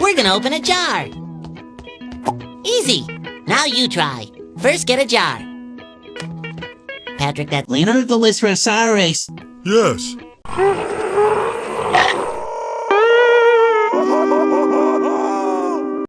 We're gonna open a jar. Easy. Now you try. First, get a jar. Patrick, that Leonardo Lystrosaurus. Yes.